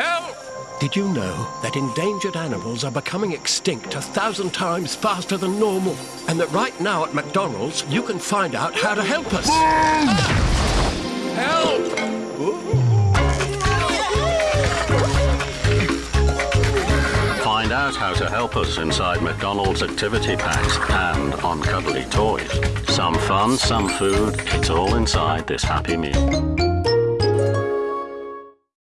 Help! Did you know that endangered animals are becoming extinct a thousand times faster than normal? And that right now at McDonald's, you can find out how to help us. Help! Find out how to help us inside McDonald's activity packs and on cuddly toys. Some fun, some food, it's all inside this Happy Meal.